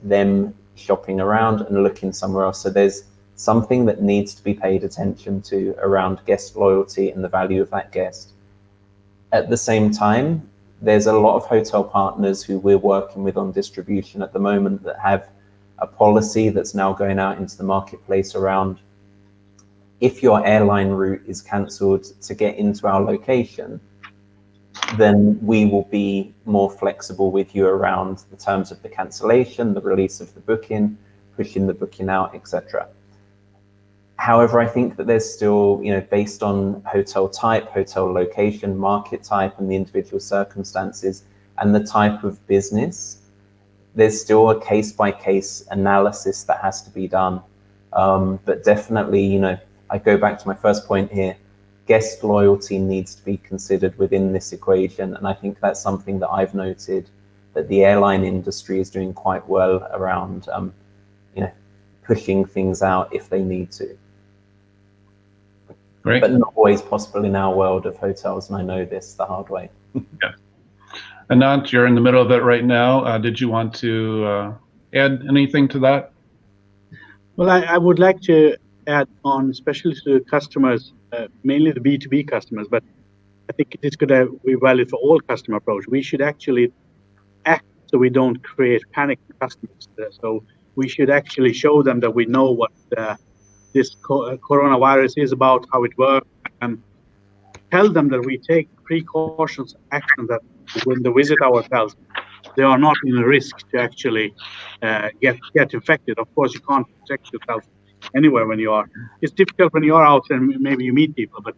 them shopping around and looking somewhere else. So there's something that needs to be paid attention to around guest loyalty and the value of that guest. At the same time, there's a lot of hotel partners who we're working with on distribution at the moment that have a policy that's now going out into the marketplace around if your airline route is cancelled to get into our location, then we will be more flexible with you around the terms of the cancellation, the release of the booking, pushing the booking out, etc. However, I think that there's still, you know, based on hotel type, hotel location, market type, and the individual circumstances and the type of business, there's still a case by case analysis that has to be done. Um, but definitely, you know, I go back to my first point here. Guest loyalty needs to be considered within this equation. And I think that's something that I've noted that the airline industry is doing quite well around, um, you know, pushing things out if they need to. Great. But not always possible in our world of hotels, and I know this the hard way. [laughs] yeah. Anant, you're in the middle of it right now. Uh, did you want to uh, add anything to that? Well, I, I, would like to add on, especially to customers, uh, mainly the B2B customers, but I think it is going to be valid for all customer approach. We should actually act so we don't create panic for customers. So we should actually show them that we know what uh, this co uh, coronavirus is about, how it works, and tell them that we take precautions, action that when they visit our hotels, they are not in a risk to actually uh, get get infected. Of course, you can't protect yourself anywhere when you are. It's difficult when you are out and maybe you meet people, but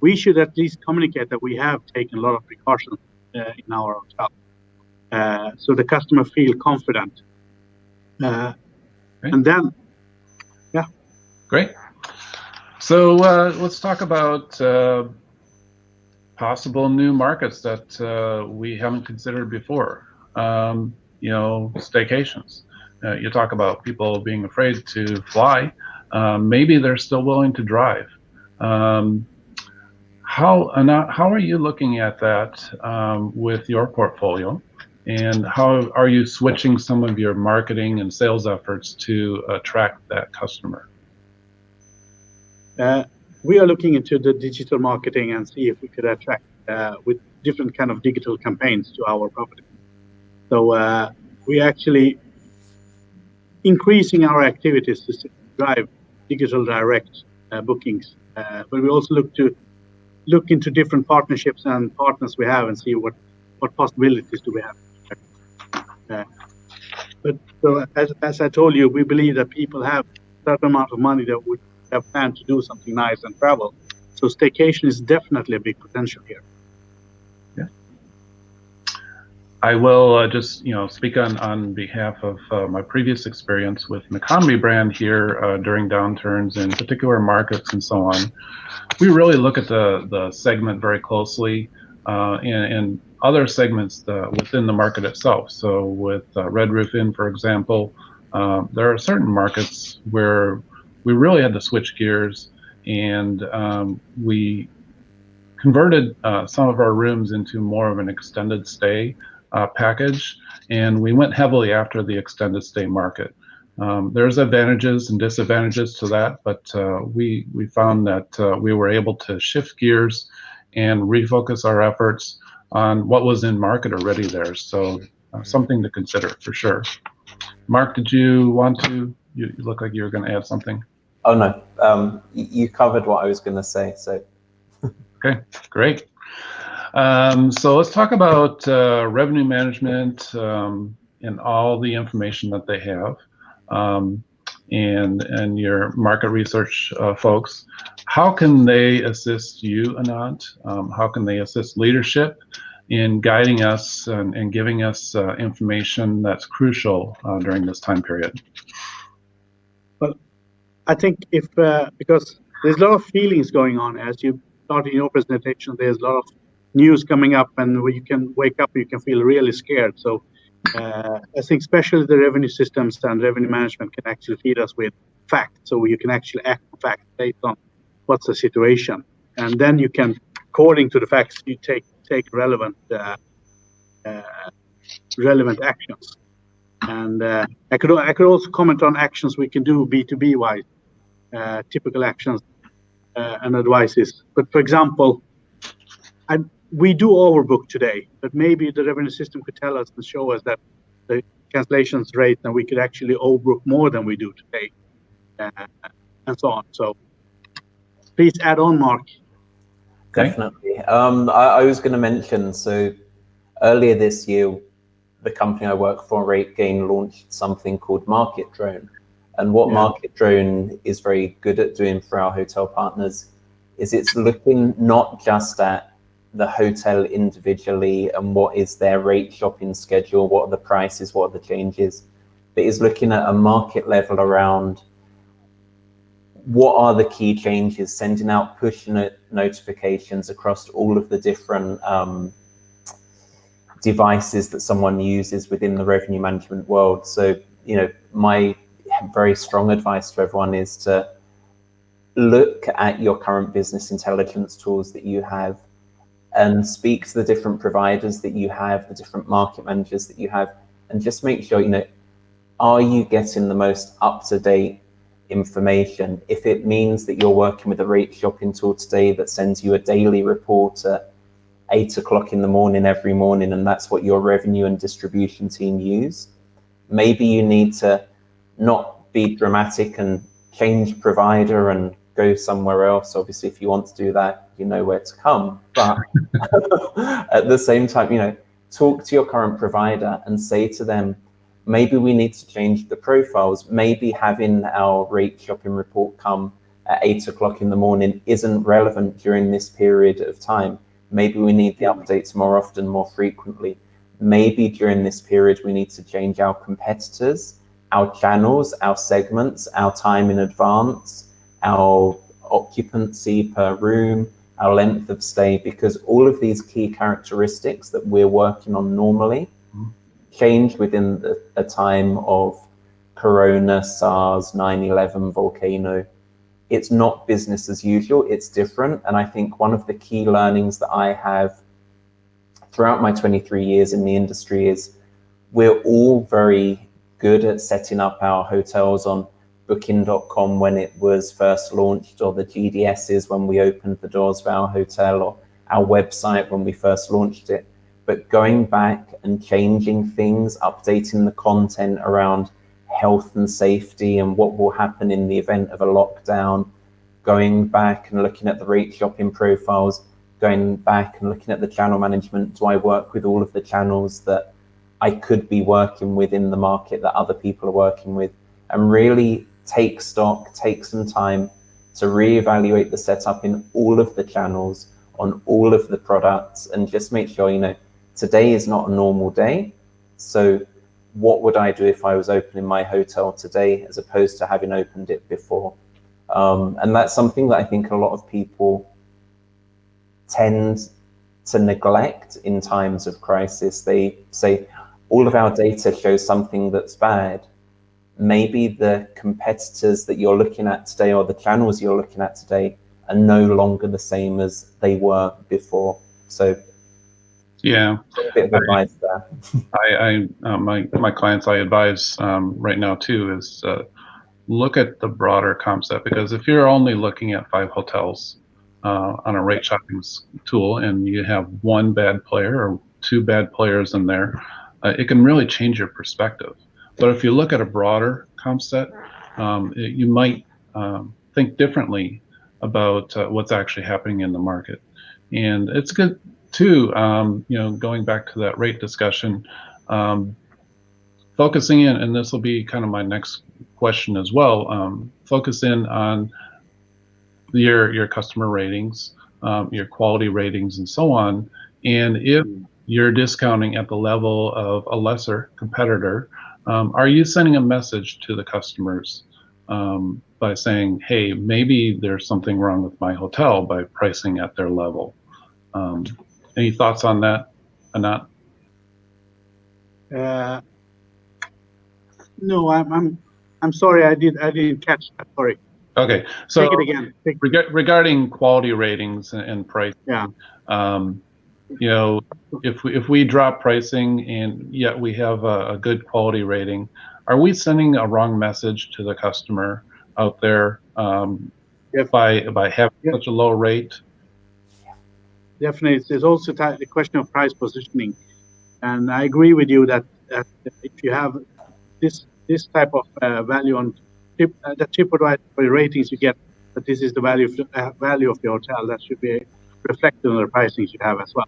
we should at least communicate that we have taken a lot of precautions uh, in our hotel, uh, so the customer feel confident. Uh, and then, great. So uh, let's talk about uh, possible new markets that uh, we haven't considered before. Um, you know, staycations. Uh, you talk about people being afraid to fly. Um, maybe they're still willing to drive. Um, how how are you looking at that um, with your portfolio, and how are you switching some of your marketing and sales efforts to attract that customer? Uh, we are looking into the digital marketing and see if we could attract uh, with different kind of digital campaigns to our property. So uh, we actually increasing our activities to drive digital direct uh, bookings, uh, but we also look to look into different partnerships and partners we have and see what what possibilities do we have. Uh, but so as, as I told you, we believe that people have a certain amount of money that would have planned to do something nice and travel. So staycation is definitely a big potential here. Yeah. I will uh, just, you know, speak on, on behalf of uh, my previous experience with an economy brand here uh, during downturns in particular markets and so on. We really look at the, the segment very closely uh, and, and other segments uh, within the market itself. So with uh, Red Roof Inn, for example, there are certain markets where we really had to switch gears and um, we converted uh, some of our rooms into more of an extended stay uh, package and we went heavily after the extended stay market. Um, there's advantages and disadvantages to that, but uh, we, we found that uh, we were able to shift gears and refocus our efforts on what was in market already there. So uh, something to consider for sure. Mark, did you want to, you look like you were going to add something. Oh no, um, you covered what I was going to say. So. [laughs] okay, great. Um, so let's talk about uh, revenue management um, and all the information that they have, um, and and your market research uh, folks. How can they assist you, Anant? Um, how can they assist leadership in guiding us and, and giving us uh, information that's crucial uh, during this time period? I think if uh, because there's a lot of feelings going on as you start in your presentation. There's a lot of news coming up, and you can wake up, you can feel really scared. So uh, I think especially the revenue systems and revenue management can actually feed us with facts, so you can actually act on facts based on what's the situation, and then you can, according to the facts, you take take relevant uh, uh relevant actions. And uh, I could I could also comment on actions we can do B2B wise uh, typical actions uh, and advices. But for example, I, we do overbook today, but maybe the revenue system could tell us and show us that the cancellations rate, and we could actually overbook more than we do today, and so on. So please add on, Mark. Definitely. Um, I, I, was going to mention, so earlier this year, the company I work for, RateGain, launched something called Market Drone. And what yeah. Market Drone is very good at doing for our hotel partners is it's looking not just at the hotel individually and what is their rate shopping schedule, what are the prices, what are the changes, but is looking at a market level around what are the key changes, sending out push notifications across all of the different um, devices that someone uses within the revenue management world. So, you know, my very strong advice to everyone is to look at your current business intelligence tools that you have and speak to the different providers that you have, the different market managers that you have, and just make sure, you know, are you getting the most up-to-date information. If it means that you're working with a rate shopping tool today that sends you a daily report at eight o'clock in the morning every morning, and that's what your revenue and distribution team use, maybe you need to not be dramatic and change provider and go somewhere else. Obviously, if you want to do that, you know where to come. But [laughs] at the same time, you know, talk to your current provider and say to them, maybe we need to change the profiles. Maybe having our rate shopping report come at eight o'clock in the morning isn't relevant during this period of time. Maybe we need the updates more often, more frequently. Maybe during this period, we need to change our competitors, our channels, our segments, our time in advance, our occupancy per room, our length of stay, because all of these key characteristics that we're working on normally mm-hmm. change within the, a time of Corona, SARS, 9-11, volcano. It's not business as usual, it's different. And I think one of the key learnings that I have throughout my 23 years in the industry is we're all very good at setting up our hotels on booking.com when it was first launched or the GDSs when we opened the doors of our hotel or our website when we first launched it but going back and changing things, updating the content around health and safety and what will happen in the event of a lockdown, going back and looking at the rate shopping profiles, going back and looking at the channel management. Do I work with all of the channels that I could be working with in the market that other people are working with? And really take stock, take some time to reevaluate the setup in all of the channels on all of the products and just make sure, you know, Today is not a normal day. So what would I do if I was opening my hotel today as opposed to having opened it before? Um, and that's something that I think a lot of people tend to neglect in times of crisis. They say all of our data shows something that's bad. Maybe the competitors that you're looking at today or the channels you're looking at today are no longer the same as they were before. So yeah. A bit of advice there. [laughs] I, I uh, my my clients I advise um, right now too is uh, look at the broader concept because if you're only looking at five hotels uh, on a rate shopping tool and you have one bad player or two bad players in there, uh, it can really change your perspective. But if you look at a broader concept, um, it, you might um, think differently about uh, what's actually happening in the market. And it's good too, um, you know, going back to that rate discussion, um, focusing in, and this will be kind of my next question as well, um, focus in on your, your customer ratings, um, your quality ratings and so on. And if you're discounting at the level of a lesser competitor, um, are you sending a message to the customers um, by saying, hey, maybe there's something wrong with my hotel by pricing at their level? Um, any thoughts on that, Anant? Uh, no, I'm, I'm, I'm sorry, I did, I didn't catch that. Sorry. Okay, so take it again. Take reg regarding quality ratings and, and price, yeah. Um, you know, if we, if we drop pricing and yet we have a, a good quality rating, are we sending a wrong message to the customer out there um, yep. by by having yep. such a low rate? definitely there's also the question of price positioning and i agree with you that that if you have this this type of uh, value on tip, uh, the TripAdvisor ratings you get, that this is the value of the, uh, value of the hotel, that should be reflected on the pricing you have as well.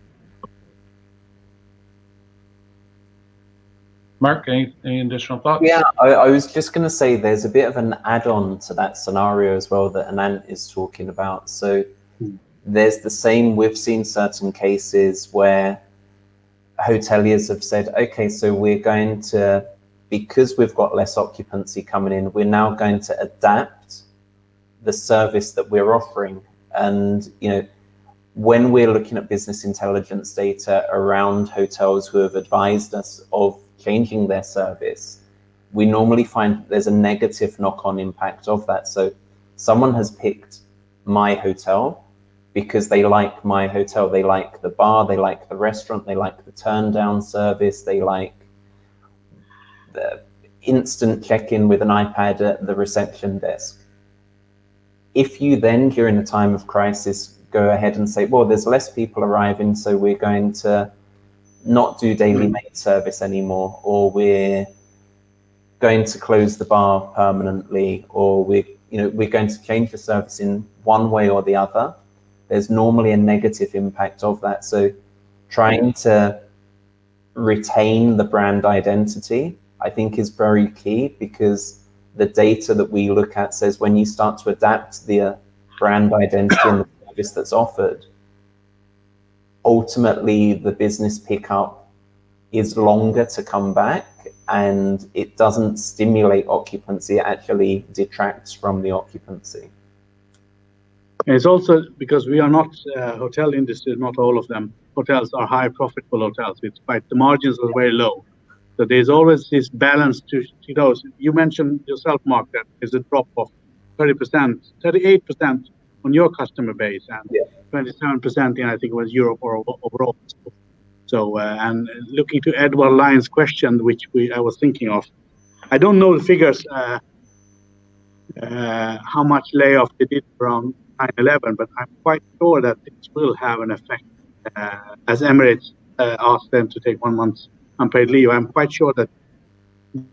Mark, any, any additional thoughts? Yeah, I, I was just going to say there's a bit of an add-on to that scenario as well that Anant is talking about. So Hmm. there's the same, we've seen certain cases where hoteliers have said, okay, so we're going to, because we've got less occupancy coming in, we're now going to adapt the service that we're offering. And, you know, when we're looking at business intelligence data around hotels who have advised us of changing their service, we normally find there's a negative knock-on impact of that. So someone has picked my hotel because they like my hotel. They like the bar, they like the restaurant, they like the turn down service, they like the instant check-in with an iPad at the reception desk. If you then, during a time of crisis, go ahead and say, well, there's less people arriving, so we're going to not do daily mm. maid service anymore, or we're going to close the bar permanently, or we're you know we're going to change the service in one way or the other. There's normally a negative impact of that. So trying to retain the brand identity, I think, is very key because the data that we look at says when you start to adapt the uh, brand identity and the service that's offered, ultimately the business pickup is longer to come back and it doesn't stimulate occupancy, it actually detracts from the occupancy. It's also because we are not uh, hotel industry, not all of them. Hotels are high profitable hotels. It's quite the margins are very low. So there's always this balance to you know. You mentioned yourself, Mark, that there's a drop of 30%, 38% on your customer base, and Yeah. 27% in I think it was Europe or overall. So uh, and looking to Edward Lyon's question, which we I was thinking of, I don't know the figures. Uh, uh, how much layoff they did from 9/11, but I'm quite sure that this will have an effect. Uh, as Emirates uh, asked them to take one month's unpaid leave, I'm quite sure that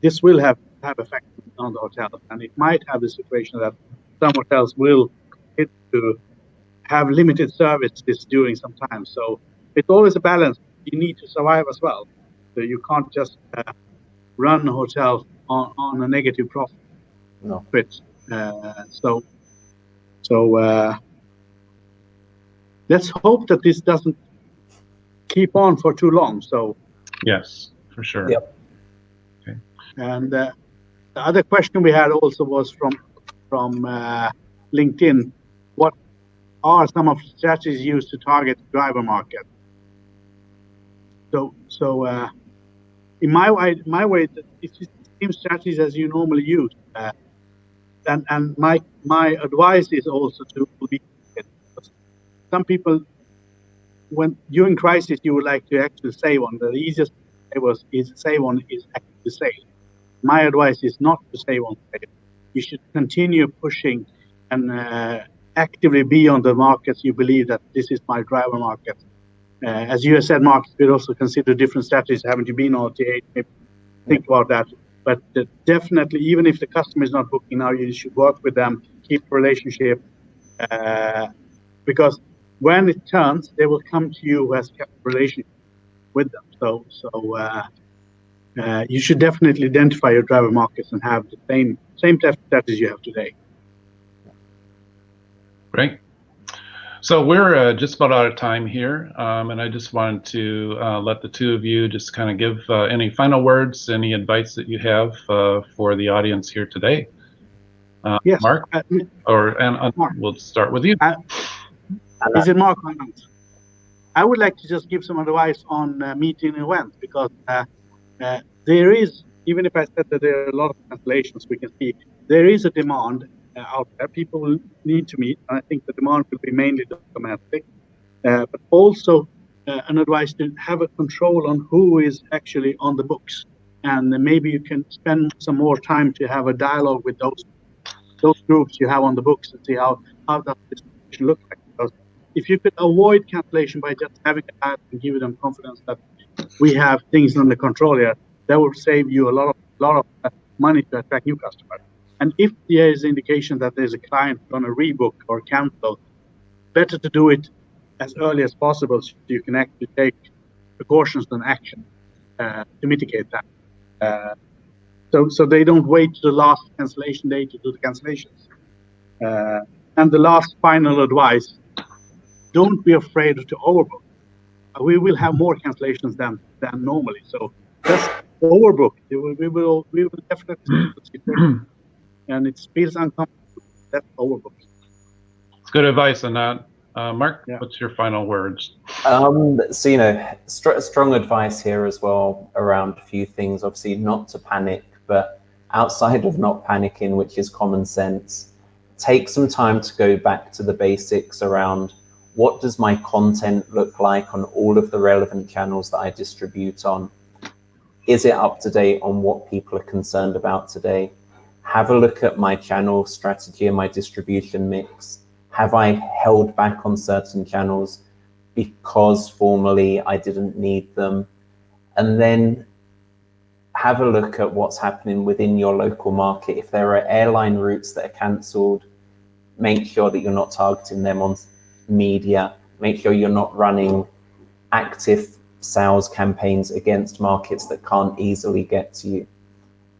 this will have have effect on the hotels, and it might have the situation that some hotels will hit to have limited services during some time. So it's always a balance. You need to survive as well. So you can't just uh, run a hotel on, on a negative profit. No. Uh, so, so uh, let's hope that this doesn't keep on for too long. So, Yes, for sure. Yep. and uh, the other question we had also was from from uh, LinkedIn. What are some of the strategies used to target the driver market? So, so uh, in my way, my way, it's the same strategies as you normally use. Uh, and and my my advice is also to be some people when during crisis you would like to actually save on the easiest way was is save on is actually save. My advice is not to save on save. You should continue pushing and uh, actively be on the markets you believe that this is my driver market. Uh, as you have said, Mark, you could also consider different strategies. Haven't you been on OTA? Maybe think about that. But uh, definitely, even if the customer is not booking now, you should work with them, keep relationship, uh, because when it turns, they will come to you who has kept relationship with them. So, so uh, uh, you should definitely identify your driver markets and have the same same strategy you have today. Great. So we're uh, just about out of time here, um, and I just wanted to uh, let the two of you just kind of give uh, any final words, any advice that you have uh, for the audience here today. Uh, Yes, Mark, Uh, or and Mark. we'll start with you. Is it Mark? I would like to just give some advice on uh, meeting events because uh, uh, there is, even if I said that there are a lot of cancellations, we can see there is a demand out there. People need to meet, I think the demand will be mainly domestic, uh, but also uh, an advice to have a control on who is actually on the books, and maybe you can spend some more time to have a dialogue with those those groups you have on the books and see how how does this look like. Because if you could avoid cancellation by just having a ad and give them confidence that we have things under control here, that will save you a lot of lot of uh, money to attract new customers. And if there is indication that there's a client going to rebook or cancel, better to do it as early as possible so you can actually take precautions and action uh, to mitigate that. Uh, so, so they don't wait to the last cancellation day to do the cancellations. Uh, and the last final advice, don't be afraid to overbook. We will have more cancellations than, than normally. So just overbook. We will, we will, we will definitely and it feels uncomfortable. That's overbook. It's good advice on that. Uh, Mark, Yeah. what's your final words? Um, so you know, str- strong advice here as well around a few things. Obviously, not to panic, but outside of not panicking, which is common sense, take some time to go back to the basics around what does my content look like on all of the relevant channels that I distribute on. Is it up to date on what people are concerned about today? Have a look at my channel strategy and my distribution mix. Have I held back on certain channels? because formerly I didn't need them. And then have a look at what's happening within your local market. If there are airline routes that are cancelled, make sure that you're not targeting them on media. Make sure you're not running active sales campaigns against markets that can't easily get to you.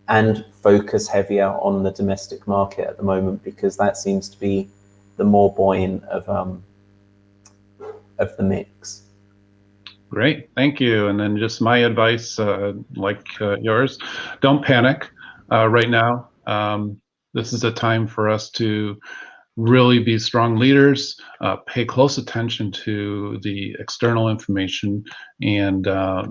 And focus heavier on the domestic market at the moment because that seems to be the more buoyant of um, of the mix. Great, thank you. And then just my advice, uh, like uh, yours, don't panic uh, right now. Um, this is a time for us to really be strong leaders, uh, pay close attention to the external information, and uh,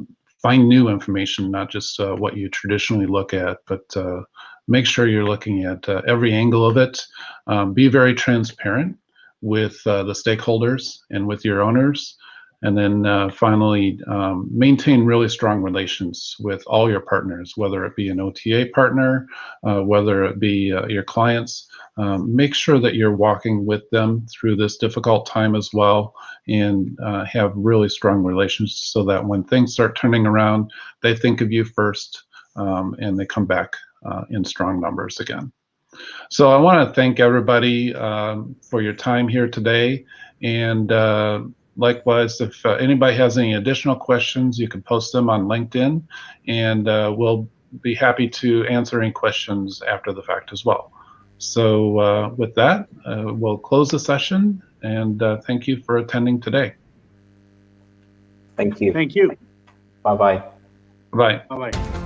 find new information, not just uh, what you traditionally look at, but uh, make sure you're looking at uh, every angle of it. Um, be very transparent with uh, the stakeholders and with your owners. And then uh, finally, um, maintain really strong relations with all your partners, whether it be an OTA partner, uh, whether it be uh, your clients. Um, make sure that you're walking with them through this difficult time as well and uh, have really strong relations so that when things start turning around, they think of you first um, and they come back uh, in strong numbers again. So I want to thank everybody um, for your time here today. And uh, likewise, if uh, anybody has any additional questions, you can post them on LinkedIn and uh, we'll be happy to answer any questions after the fact as well. So uh, with that, uh, we'll close the session and uh, thank you for attending today. Thank you. Thank you. Bye bye. Bye. Bye bye.